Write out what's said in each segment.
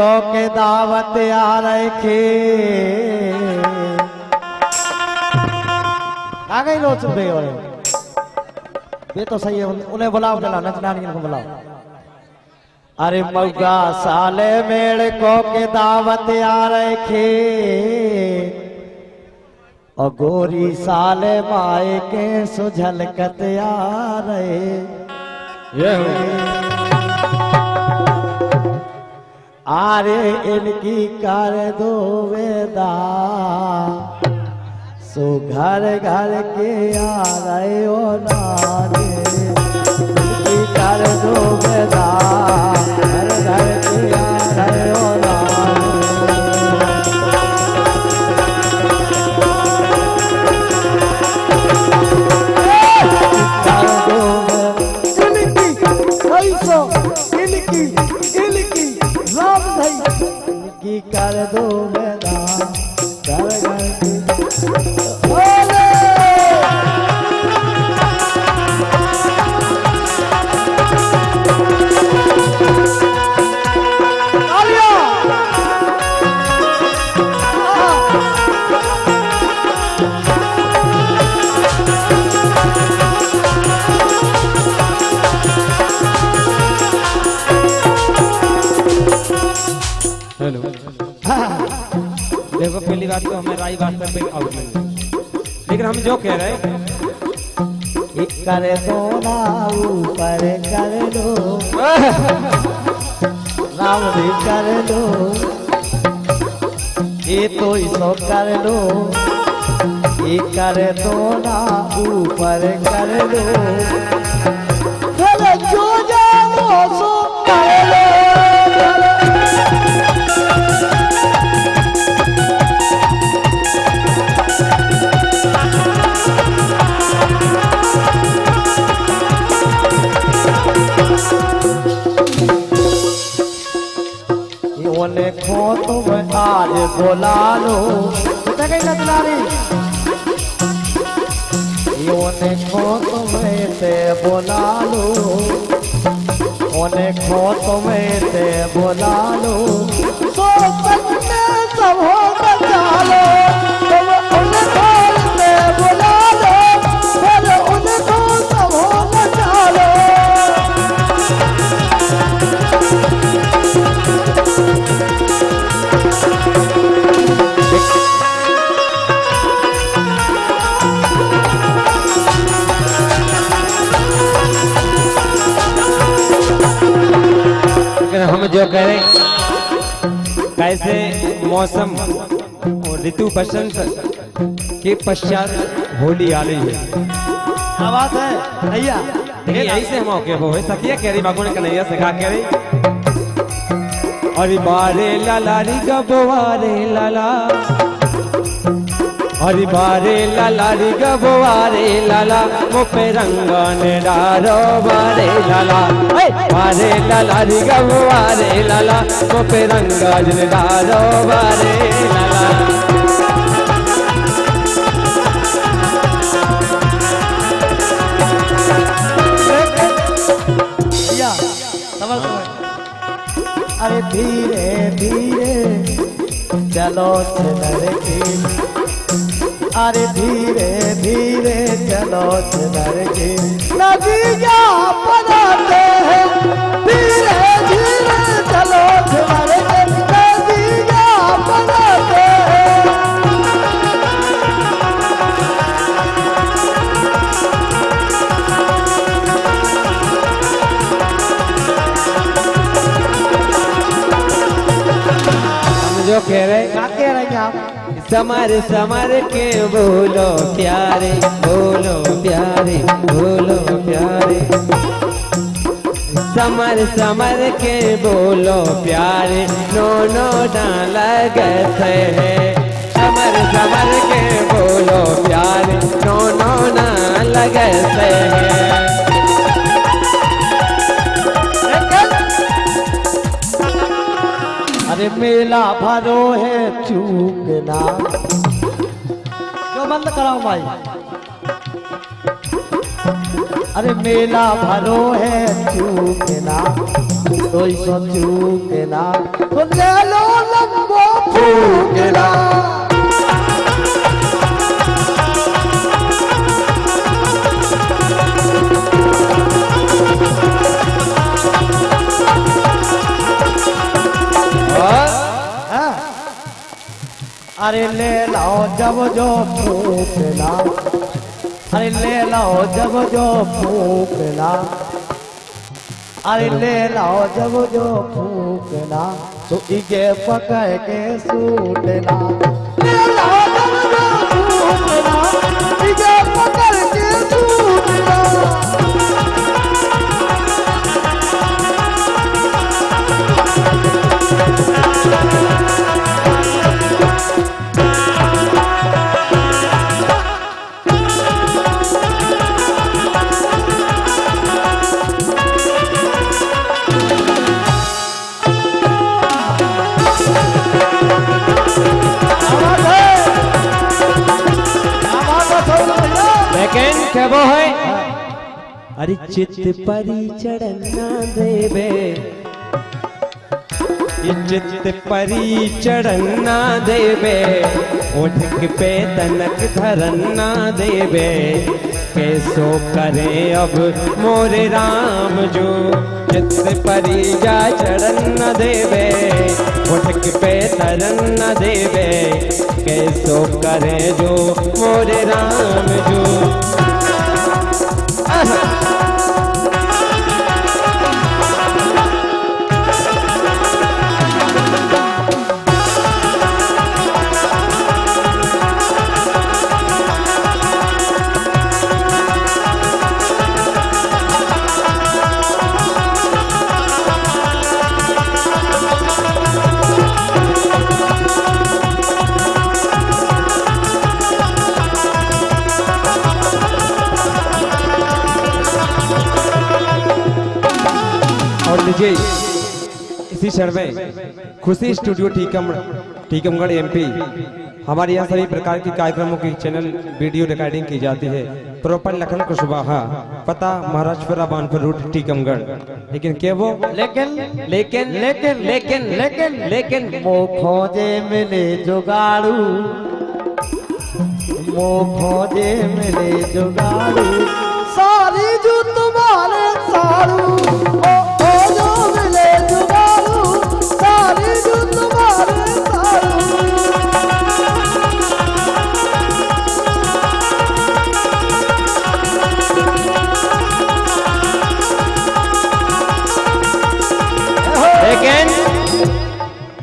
को के दावत आ रखे आ गई लो चुप और ये तो सही है उन्हें बुलाओ, चला नचनानियों को बुलाओ। अरे मौका साले मेड़ को के दावत आ रखे और गोरी साले माए के सुझलकत आ रहे ये आरे इनकी कर दो वेदा। सो घर घर के आ रहे हो नारे, इनकी कर दो वेदा। बात तो हमें राई वास्तव में आउट लेकिन हम जो कह रहे हैं कर दो ना ऊपर कर दो। राम भी कर दो। ये तो इसो कर दो। ये कर दो ना ऊपर कर दो। जो जाओ सो कर लो। योने खो तुम आज बोला लो यो देखो तुम से बोला लो ओने खो तुम्हें से बोला लो सब हो बचा लो जो कह रहे कैसे मौसम और ऋतु बसंत के पश्चात होली आ रही है। क्या बात है? भैया। लेकिन यही से हम ओके हो सकिया कह रही बाबू ने कन्हैया से कहा कह रही। अरे बारे लाला री गबारे लाला। अरे बारे लाला री गबवारे लाला मुपे रंगन डारो बारे लाला। बारे लाला री गबवारे लाला मुपे रंगन डारो बारे लाला। अरे धीरे धीरे, चलो चलर के अरे धीरे धीरे चलो सुधर के नदिया बनाते हैं। जो कह रहे क्या कह रहे हैं आप? समर समर के बोलो प्यारे बोलो प्यारे बोलो प्यारे। समर समर के बोलो प्यारे नो नो डाल गए हैं समर समर के बोलो प्यारे नो नो डाल गए हैं अरे मेला भरो है चूकना जो बंद कराओ भाई? अरे मेला भरो है चूकना तो सो चूकना तो ले लो लंबो फूकना अरे ले लाओ जब जो फूकना। अरे ले लाओ जब जो फूकना। अरे ले लाओ जब जो फूकना। तो इगे पकड़ के सूटना। ले लाओ जब जो फूकना, इगे क्या वो है? अरे चित परी चढ़ना देवे। चित परी चढ़ना देवे। उठक पे तनक धरना देवे। कैसो करे अब मोरे राम जो? चित परी जा चढ़न देवे। उठक पे तरन देवे। कैसो करे जो? मोरे राम जो? us. इसी क्षण में खुशी स्टूडियो टीकम, टीकमगढ़ एमपी हमारे यहाँ सभी प्रकार के कार्यक्रमों की चैनल वीडियो रिकॉर्डिंग की जाती है। प्रॉपर लखन कुशवाहा, पता महाराजपुरा बानपुर रूट टीकमगढ़। लेकिन क्या वो? लेकिन लेकिन लेकिन लेकिन लेकिन लेकिन मो खोजे मिले जुगाड़ू। मो खोजे मिले जुगाड़ू। सारी जो तुम्हारे साड़ू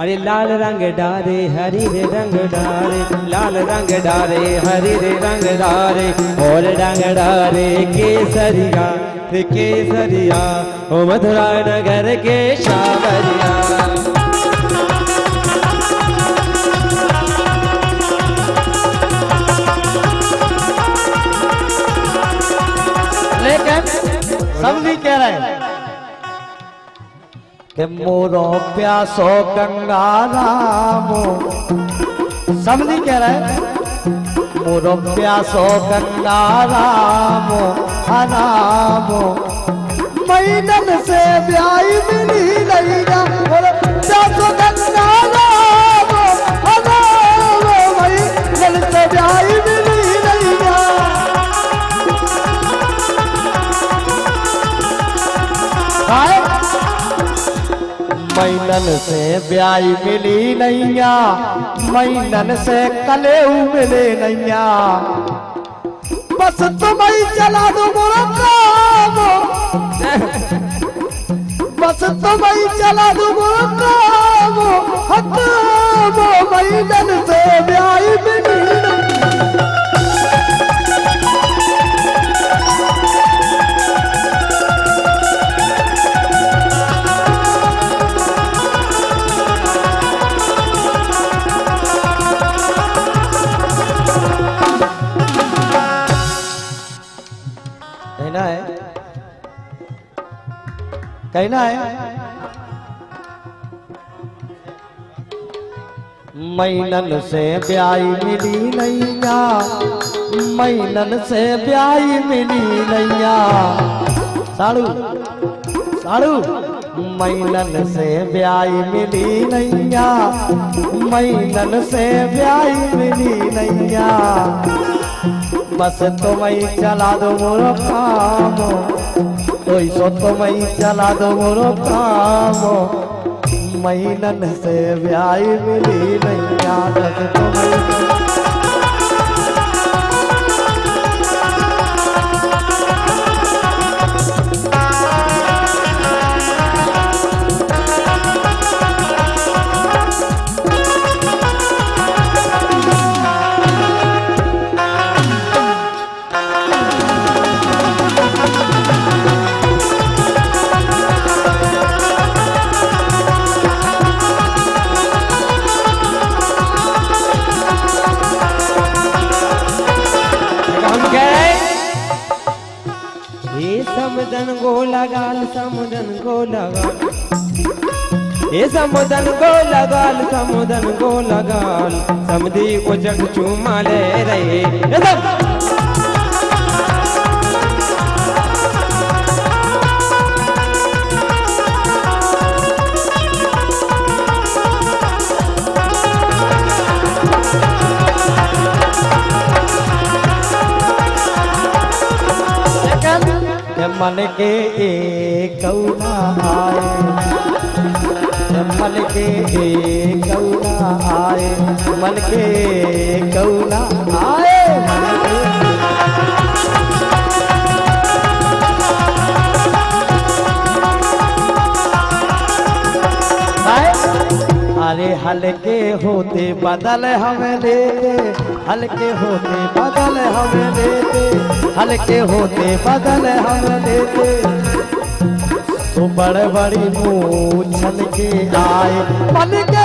अरे लाल रंग डारे, हरी रे रंग डारे, लाल रंग डारे, हरी रे रंग डारे, और रंग डारे केसरिया केसरिया, ओ मथुरा नगर के शावरिया लेकिन समझी कह रहे हैं। मोरो प्यासो गंगा रामो। नहीं कह रहे मोरो प्यासो गंगा रामो, हरामो। मैनन से ब्याई मिली नहीं मोरो प्यासो मैनन से ब्याई मिली नैया, मैनन से कलेऊ मिले नैया। बस तुम चला दो मोरा काम। बस तुम चला दो मोरा काम। हकाम मैनन कहना है मैनन से ब्याई मिली नैया, मैनन से ब्याई मिली नैया। साड़ू साड़ू, मैनन से ब्याई मिली नैया, मैनन से ब्याई मिली नैया। बस तुम्हें चला दो मोरो काम चला दो मोरो काम मैनन से ब्याई मिली तुम्हें ये समुदन को लगाल समुदन को लगाल समधी को जग चूमा ले रहे मन के एक कौना आए। मन के एक कौना आए मन के कौना आए। अरे हल्के होते बदल हमें दे हल्के होते बदल हमें दे हल्के होते बदल हमें देते तो बड़े बड़ी मुँह छल के आए। पल के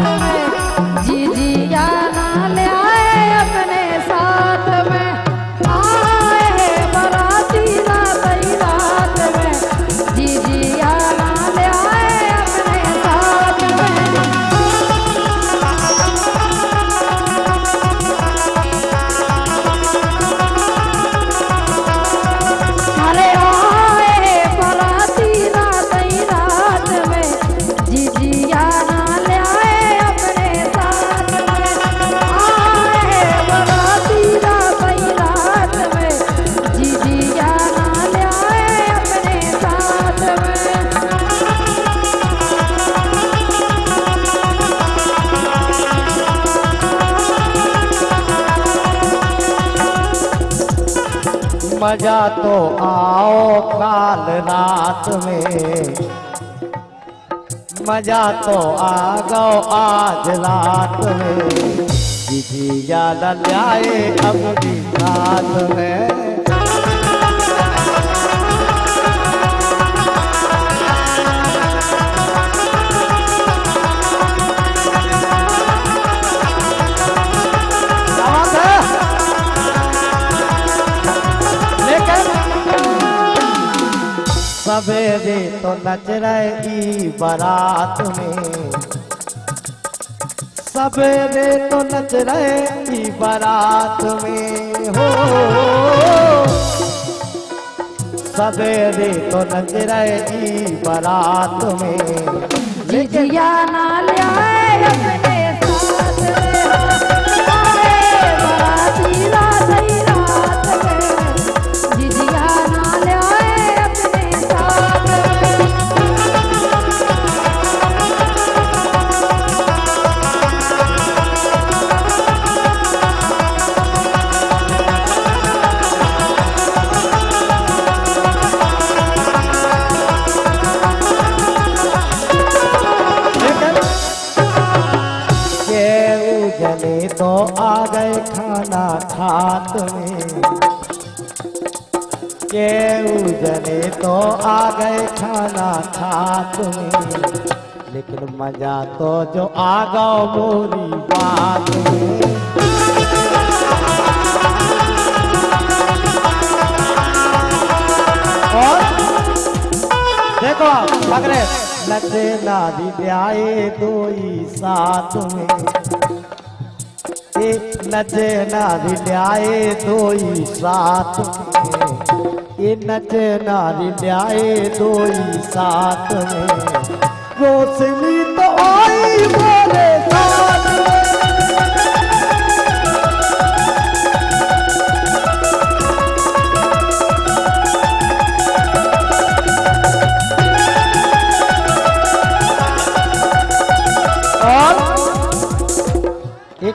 रात मज़ा तो आओ काल रात में। मज़ा तो आ गो आज रात में। दीदी याद लाए भी साथ में। नच रहे बारात में। सवेरे तो नच रहे बारात में हो। सवेरे तो नच रहे बारात में। जी ना ले खाना खात में केहू जने तो आ गए खाना खात में, लेकिन मज़ा तो जो आ गो मोरी बात देखो अगले नचे नारी ब्याए दो ही साथ में। ए नचे नारी ब्याए दो ही साथ। ये नचे नारी ब्याए दो ही साथ रोशनी तो आई मेरे साथ।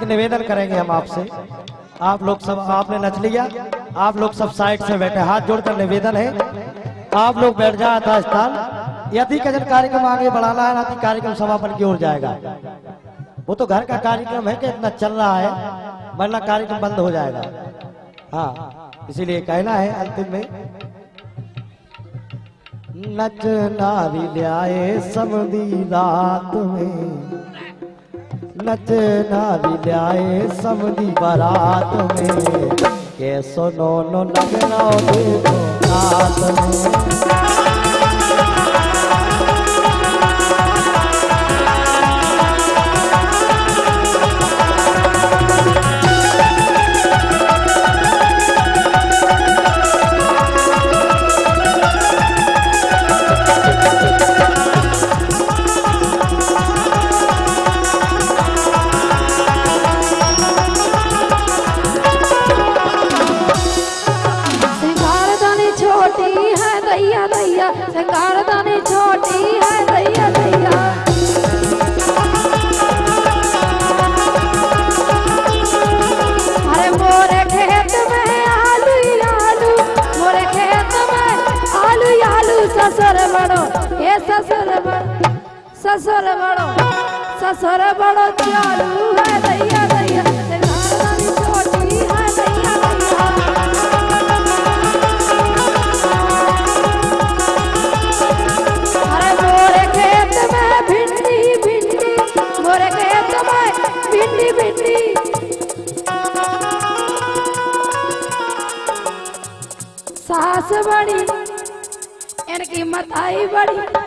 निवेदन करेंगे हम आपसे। आप लोग सब, आपने नच लिया। आप लोग सब साइड से बैठे। हाथ जोड़कर निवेदन है। आप लोग बैठ जाए था स्थान यदि कज़न कार्यक्रम आगे बढ़ाना है तो कार्यक्रम समापन की ओर जाएगा। वो तो घर का कार्यक्रम है कि इतना चल रहा है, वरना कार्यक्रम बंद हो जाएगा। हाँ इसीलिए कहना है अंतिम में। नच नारी ल्याए समदी रात में। नच नारी ल्याए सबनी बारात में। के सुनो नो नगना देखो रात में। ससुर बड़ो चालू है दैया दैया। सास बड़ी इनकी मताई बड़ी।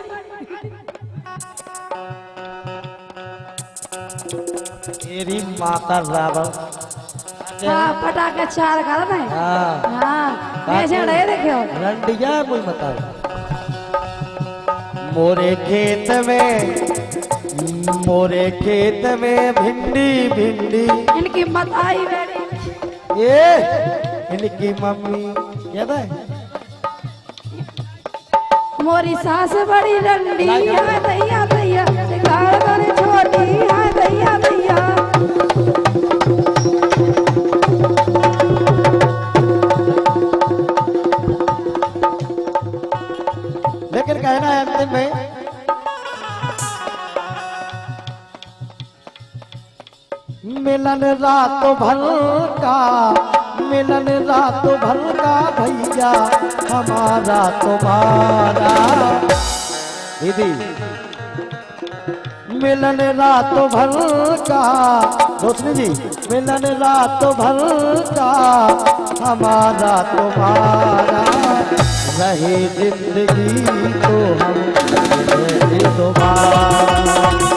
मेरी माता रावण हाँ पटाखे चार घर में हाँ। हाँ। ऐसे रंडिया कोई बताओ? मोरे खेत में मोरे खेत में भिंडी भिंडी। इनकी मताई बड़ी ये इनकी मम्मी याद है? मोरी सास बड़ी रंडी है दैया दैया छोटी है दैया दैया कहना में। मिलन रात भर का, मिलन रात भर का भैया, हमारा तुम्हारा। दीदी। मिलन रात भर का, रोशनी जी, मिलन रात भर का, हमारा तुम्हारा। रहे ज़िंदगी तो हम मिले